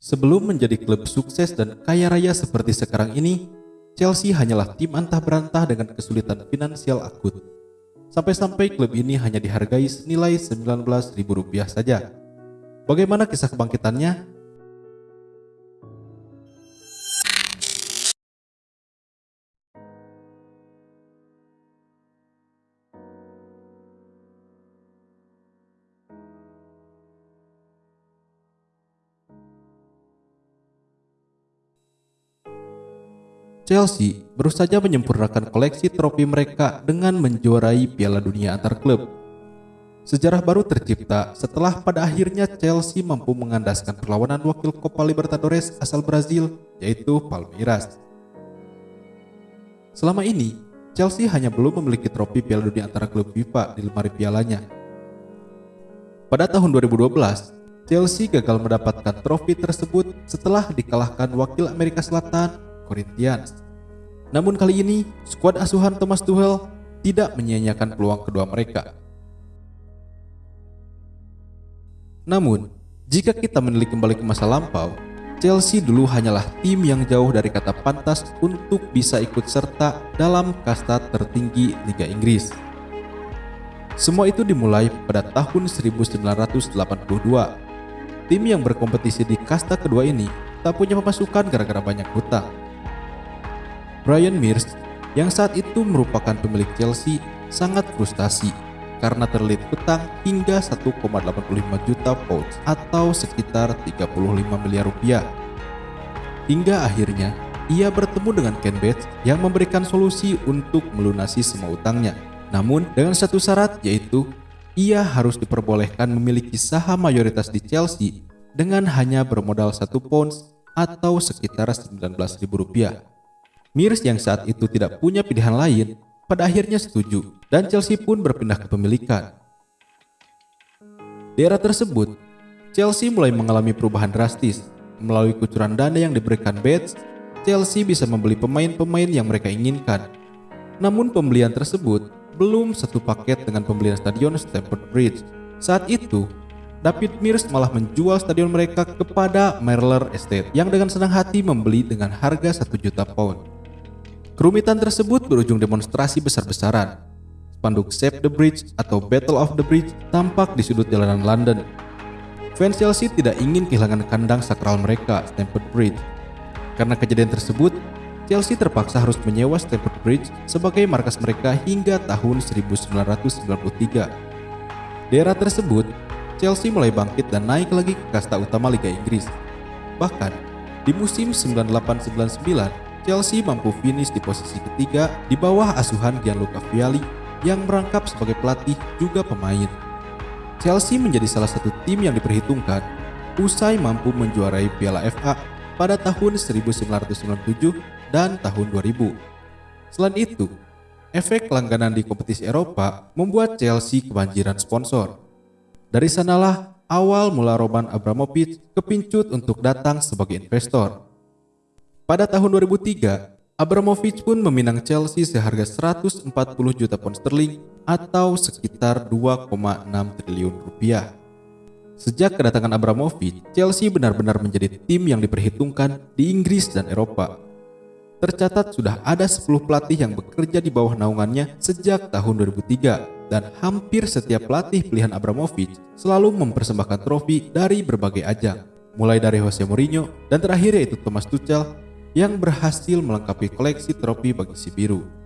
Sebelum menjadi klub sukses dan kaya raya seperti sekarang ini, Chelsea hanyalah tim antah berantah dengan kesulitan finansial akut. Sampai-sampai klub ini hanya dihargai senilai Rp19.000 saja. Bagaimana kisah kebangkitannya? Chelsea baru saja menyempurnakan koleksi trofi mereka dengan menjuarai Piala Dunia antar klub. Sejarah baru tercipta setelah pada akhirnya Chelsea mampu mengandaskan perlawanan wakil Copa Libertadores asal Brazil, yaitu Palmeiras. Selama ini, Chelsea hanya belum memiliki trofi Piala Dunia antara klub FIFA di lemari pialanya. Pada tahun 2012, Chelsea gagal mendapatkan trofi tersebut setelah dikalahkan wakil Amerika Selatan Corinthians. Namun kali ini, skuad asuhan Thomas Tuchel tidak menyia-nyiakan peluang kedua mereka. Namun, jika kita menilik kembali ke masa lampau, Chelsea dulu hanyalah tim yang jauh dari kata pantas untuk bisa ikut serta dalam kasta tertinggi Liga Inggris. Semua itu dimulai pada tahun 1982. Tim yang berkompetisi di kasta kedua ini tak punya pemasukan gara-gara banyak hutang. Brian Mears yang saat itu merupakan pemilik Chelsea sangat frustasi karena terlilit hutang hingga 1,85 juta pounds atau sekitar 35 miliar rupiah. Hingga akhirnya ia bertemu dengan Ken Bates yang memberikan solusi untuk melunasi semua utangnya. Namun dengan satu syarat yaitu ia harus diperbolehkan memiliki saham mayoritas di Chelsea dengan hanya bermodal 1 pounds atau sekitar 19.000 rupiah. Mirs yang saat itu tidak punya pilihan lain, pada akhirnya setuju dan Chelsea pun berpindah ke pemilikan. Di era tersebut, Chelsea mulai mengalami perubahan drastis. Melalui kucuran dana yang diberikan Bates, Chelsea bisa membeli pemain-pemain yang mereka inginkan. Namun pembelian tersebut belum satu paket dengan pembelian stadion Stamford Bridge. Saat itu, David Mears malah menjual stadion mereka kepada Merler Estate yang dengan senang hati membeli dengan harga 1 juta pound. Kerumitan tersebut berujung demonstrasi besar-besaran. Spanduk Save the Bridge atau Battle of the Bridge tampak di sudut jalanan London. Fans Chelsea tidak ingin kehilangan kandang sakral mereka, Stamford Bridge. Karena kejadian tersebut, Chelsea terpaksa harus menyewa Stamford Bridge sebagai markas mereka hingga tahun 1993. Di era tersebut, Chelsea mulai bangkit dan naik lagi ke kasta utama Liga Inggris. Bahkan, di musim 98-99, Chelsea mampu finish di posisi ketiga di bawah asuhan Gianluca Vialli yang merangkap sebagai pelatih juga pemain. Chelsea menjadi salah satu tim yang diperhitungkan usai mampu menjuarai Piala FA pada tahun 1997 dan tahun 2000. Selain itu, efek langganan di kompetisi Eropa membuat Chelsea kebanjiran sponsor. Dari sanalah awal mula Roman Abramovich kepincut untuk datang sebagai investor. Pada tahun 2003, Abramovich pun meminang Chelsea seharga 140 juta pound sterling atau sekitar 2,6 triliun rupiah. Sejak kedatangan Abramovich, Chelsea benar-benar menjadi tim yang diperhitungkan di Inggris dan Eropa. Tercatat sudah ada 10 pelatih yang bekerja di bawah naungannya sejak tahun 2003 dan hampir setiap pelatih pilihan Abramovich selalu mempersembahkan trofi dari berbagai ajang, mulai dari Jose Mourinho dan terakhir yaitu Thomas Tuchel yang berhasil melengkapi koleksi trofi bagi si biru.